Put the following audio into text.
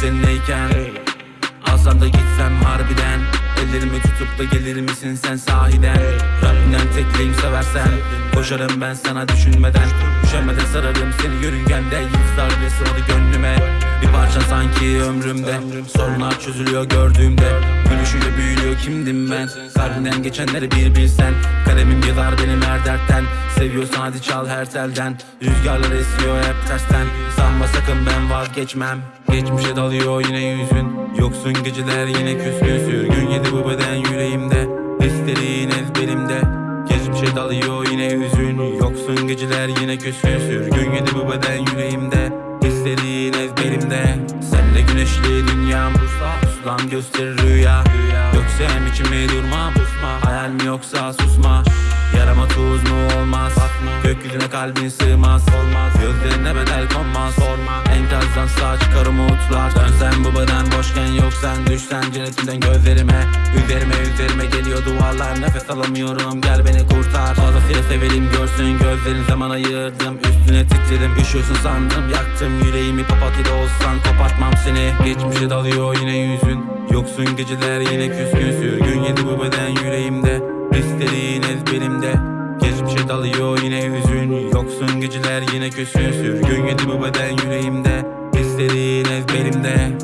seninleyken. Alsam da gitsem harbiden. Ellerimi tutup da gelir misin sen sahiden? Rabbinden tekleyim seversen. Koşarım ben sana düşünmeden. Üşenmeden sararım seni yörüngemde Yıldızlar bile sığmadı gönlüme. Bir parça sanki ömrümde. Sorunlar çözülüyor gördüğümde. Gülüşüyle büyülüyor kimdim ben? Kalbinden geçenleri bir bilsen. Kalemim yazar benim her dertten. Seviyorsan hadi çal her telden. Rüzgarlar esiyor hep tersten vazgeçmem. Geçmişe dalıyor yine yüzün. Yoksun geceler yine küskün Sürgün. Yedi bu beden yüreğimde. Hislerin ezberimde Geçmişe dalıyor yine hüzün Yoksun geceler yine küskün Sürgün. Yedi bu beden yüreğimde. Hislerin ezberimde Senle güneşli dünyam Puslam gösterir rüya. Göksem içimi durmam Hayal mi yoksa susma Tuz mu olmaz? Gökyüzüne kalbin sığmaz. Gözlerine bedel konmaz. Enkazdan sağ çıkar umutlar. Dönsen bu beden boşken yoksan Düşsen cennetimden gözlerime Üzerime üzerime geliyor duvarlar. Nefes alamıyorum. Gel beni kurtar. Fazlasıyla sevelim. Görsün gözlerin zaman ayırdım. Üstüne titredim üşüyorsun sandım. Yaktım yüreğimi. Papatyada olsan Kopartmam seni. Geçmişe dalıyor yine yüzün. Yoksun geceler yine küskün Sürgün yedi bu beden yüreğimde. Hislerin ezberimde Dalıyor yine hüzün. Yoksun geceler yine küsün Sürgün yedi bu beden yüreğimde. Hislerin ezberimde